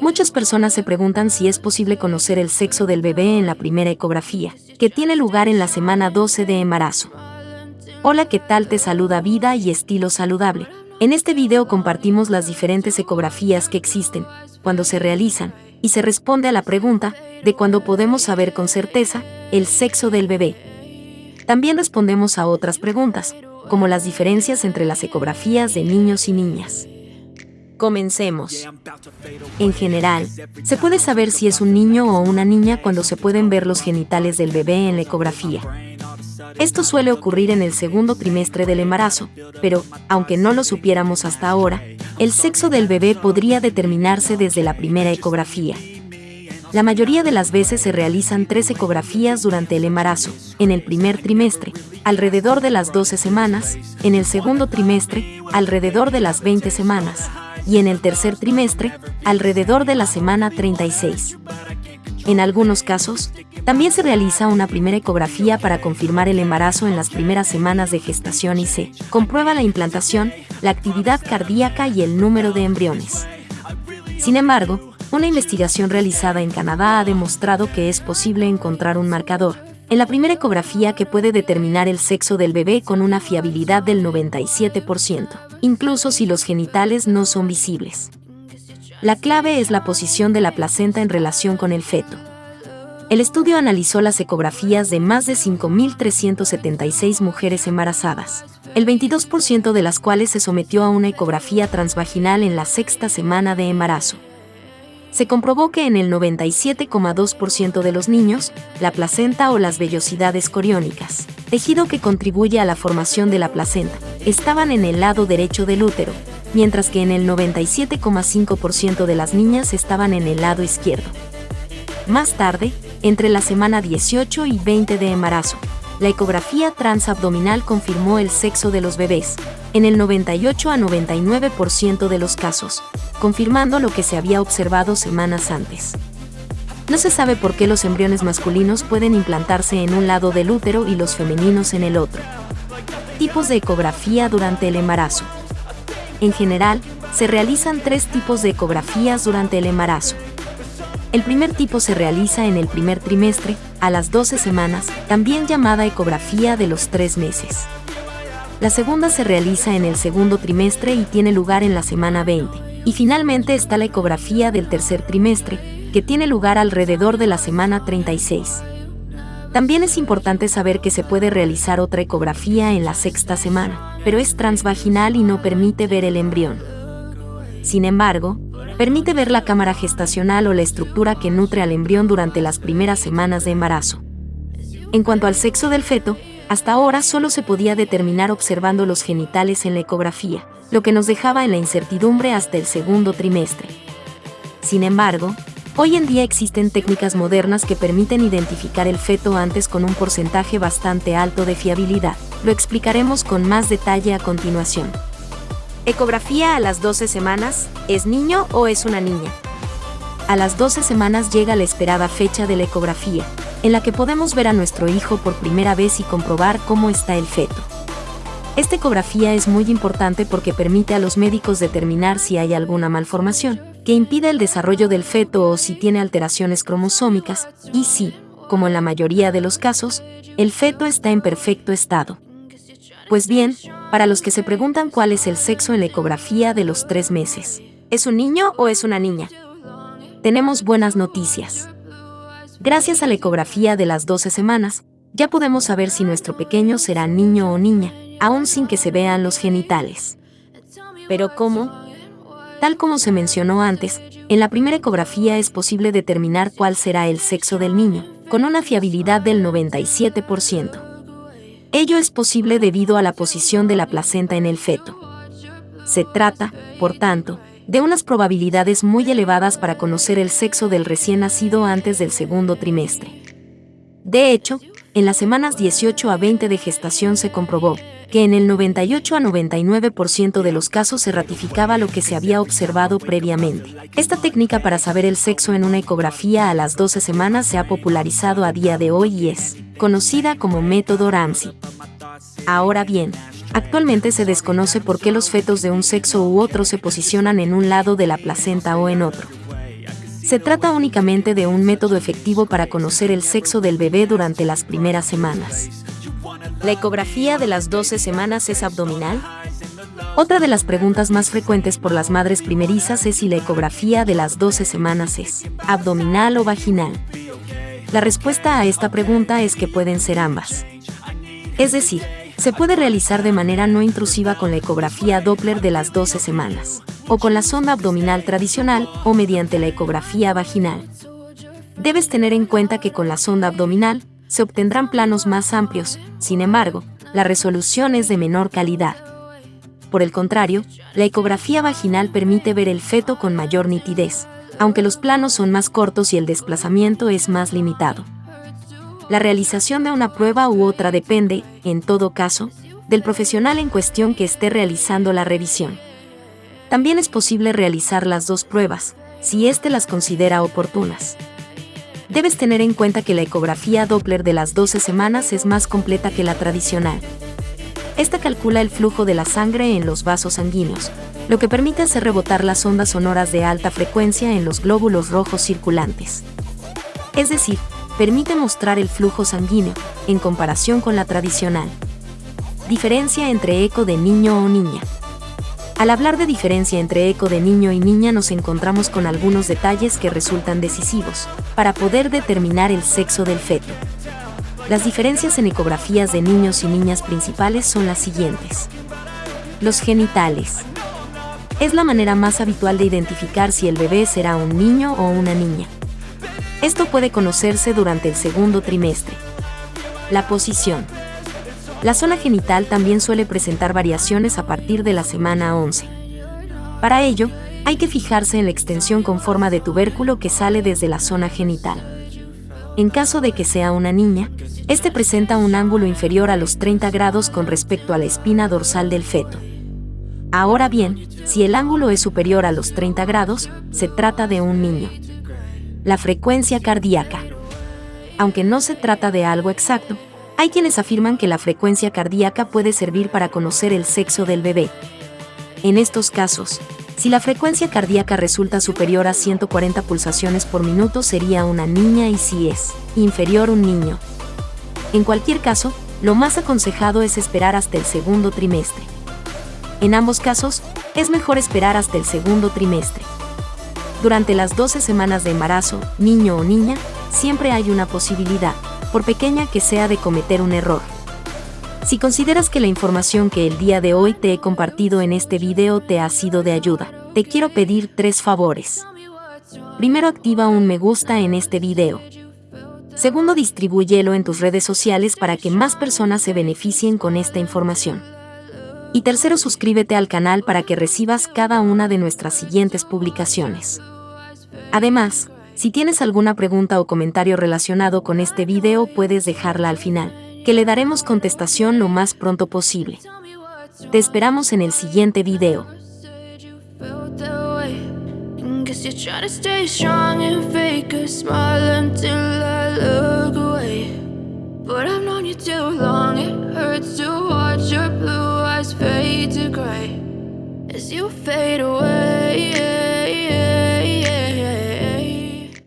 Muchas personas se preguntan si es posible conocer el sexo del bebé en la primera ecografía, que tiene lugar en la semana 12 de embarazo. Hola, ¿qué tal? Te saluda Vida y Estilo Saludable. En este video compartimos las diferentes ecografías que existen, cuando se realizan, y se responde a la pregunta de cuándo podemos saber con certeza el sexo del bebé. También respondemos a otras preguntas, como las diferencias entre las ecografías de niños y niñas. Comencemos. En general, se puede saber si es un niño o una niña cuando se pueden ver los genitales del bebé en la ecografía. Esto suele ocurrir en el segundo trimestre del embarazo, pero, aunque no lo supiéramos hasta ahora, el sexo del bebé podría determinarse desde la primera ecografía. La mayoría de las veces se realizan tres ecografías durante el embarazo, en el primer trimestre, alrededor de las 12 semanas, en el segundo trimestre, alrededor de las 20 semanas, y en el tercer trimestre, alrededor de la semana 36. En algunos casos, también se realiza una primera ecografía para confirmar el embarazo en las primeras semanas de gestación y se comprueba la implantación, la actividad cardíaca y el número de embriones. Sin embargo, una investigación realizada en Canadá ha demostrado que es posible encontrar un marcador en la primera ecografía que puede determinar el sexo del bebé con una fiabilidad del 97%, incluso si los genitales no son visibles. La clave es la posición de la placenta en relación con el feto. El estudio analizó las ecografías de más de 5.376 mujeres embarazadas, el 22% de las cuales se sometió a una ecografía transvaginal en la sexta semana de embarazo. Se comprobó que en el 97,2% de los niños, la placenta o las vellosidades coriónicas, tejido que contribuye a la formación de la placenta, estaban en el lado derecho del útero, mientras que en el 97,5% de las niñas estaban en el lado izquierdo. Más tarde, entre la semana 18 y 20 de embarazo, la ecografía transabdominal confirmó el sexo de los bebés, en el 98 a 99% de los casos, confirmando lo que se había observado semanas antes. No se sabe por qué los embriones masculinos pueden implantarse en un lado del útero y los femeninos en el otro. Tipos de ecografía durante el embarazo. En general, se realizan tres tipos de ecografías durante el embarazo. El primer tipo se realiza en el primer trimestre, a las 12 semanas, también llamada ecografía de los tres meses. La segunda se realiza en el segundo trimestre y tiene lugar en la semana 20. Y finalmente está la ecografía del tercer trimestre, que tiene lugar alrededor de la semana 36. También es importante saber que se puede realizar otra ecografía en la sexta semana, pero es transvaginal y no permite ver el embrión. Sin embargo, permite ver la cámara gestacional o la estructura que nutre al embrión durante las primeras semanas de embarazo. En cuanto al sexo del feto, hasta ahora solo se podía determinar observando los genitales en la ecografía, lo que nos dejaba en la incertidumbre hasta el segundo trimestre. Sin embargo, hoy en día existen técnicas modernas que permiten identificar el feto antes con un porcentaje bastante alto de fiabilidad. Lo explicaremos con más detalle a continuación. Ecografía a las 12 semanas, ¿es niño o es una niña? A las 12 semanas llega la esperada fecha de la ecografía, en la que podemos ver a nuestro hijo por primera vez y comprobar cómo está el feto. Esta ecografía es muy importante porque permite a los médicos determinar si hay alguna malformación que impida el desarrollo del feto o si tiene alteraciones cromosómicas, y si, como en la mayoría de los casos, el feto está en perfecto estado. Pues bien, para los que se preguntan cuál es el sexo en la ecografía de los tres meses, ¿es un niño o es una niña? Tenemos buenas noticias. Gracias a la ecografía de las 12 semanas, ya podemos saber si nuestro pequeño será niño o niña, aún sin que se vean los genitales. Pero ¿cómo? Tal como se mencionó antes, en la primera ecografía es posible determinar cuál será el sexo del niño, con una fiabilidad del 97%. Ello es posible debido a la posición de la placenta en el feto. Se trata, por tanto, de unas probabilidades muy elevadas para conocer el sexo del recién nacido antes del segundo trimestre. De hecho, en las semanas 18 a 20 de gestación se comprobó que en el 98 a 99% de los casos se ratificaba lo que se había observado previamente. Esta técnica para saber el sexo en una ecografía a las 12 semanas se ha popularizado a día de hoy y es conocida como método Ramsey. Ahora bien, Actualmente se desconoce por qué los fetos de un sexo u otro se posicionan en un lado de la placenta o en otro. Se trata únicamente de un método efectivo para conocer el sexo del bebé durante las primeras semanas. ¿La ecografía de las 12 semanas es abdominal? Otra de las preguntas más frecuentes por las madres primerizas es si la ecografía de las 12 semanas es abdominal o vaginal. La respuesta a esta pregunta es que pueden ser ambas. Es decir, se puede realizar de manera no intrusiva con la ecografía Doppler de las 12 semanas, o con la sonda abdominal tradicional o mediante la ecografía vaginal. Debes tener en cuenta que con la sonda abdominal se obtendrán planos más amplios, sin embargo, la resolución es de menor calidad. Por el contrario, la ecografía vaginal permite ver el feto con mayor nitidez, aunque los planos son más cortos y el desplazamiento es más limitado. La realización de una prueba u otra depende, en todo caso, del profesional en cuestión que esté realizando la revisión. También es posible realizar las dos pruebas, si éste las considera oportunas. Debes tener en cuenta que la ecografía Doppler de las 12 semanas es más completa que la tradicional. Esta calcula el flujo de la sangre en los vasos sanguíneos, lo que permite hacer rebotar las ondas sonoras de alta frecuencia en los glóbulos rojos circulantes. Es decir, permite mostrar el flujo sanguíneo, en comparación con la tradicional. Diferencia entre eco de niño o niña. Al hablar de diferencia entre eco de niño y niña nos encontramos con algunos detalles que resultan decisivos, para poder determinar el sexo del feto. Las diferencias en ecografías de niños y niñas principales son las siguientes. Los genitales. Es la manera más habitual de identificar si el bebé será un niño o una niña. Esto puede conocerse durante el segundo trimestre. La posición. La zona genital también suele presentar variaciones a partir de la semana 11. Para ello, hay que fijarse en la extensión con forma de tubérculo que sale desde la zona genital. En caso de que sea una niña, este presenta un ángulo inferior a los 30 grados con respecto a la espina dorsal del feto. Ahora bien, si el ángulo es superior a los 30 grados, se trata de un niño la frecuencia cardíaca. Aunque no se trata de algo exacto, hay quienes afirman que la frecuencia cardíaca puede servir para conocer el sexo del bebé. En estos casos, si la frecuencia cardíaca resulta superior a 140 pulsaciones por minuto sería una niña y si es inferior un niño. En cualquier caso, lo más aconsejado es esperar hasta el segundo trimestre. En ambos casos, es mejor esperar hasta el segundo trimestre. Durante las 12 semanas de embarazo, niño o niña, siempre hay una posibilidad, por pequeña que sea, de cometer un error. Si consideras que la información que el día de hoy te he compartido en este video te ha sido de ayuda, te quiero pedir tres favores. Primero activa un me gusta en este video. Segundo, distribúyelo en tus redes sociales para que más personas se beneficien con esta información. Y tercero, suscríbete al canal para que recibas cada una de nuestras siguientes publicaciones. Además, si tienes alguna pregunta o comentario relacionado con este video puedes dejarla al final, que le daremos contestación lo más pronto posible. Te esperamos en el siguiente video. fade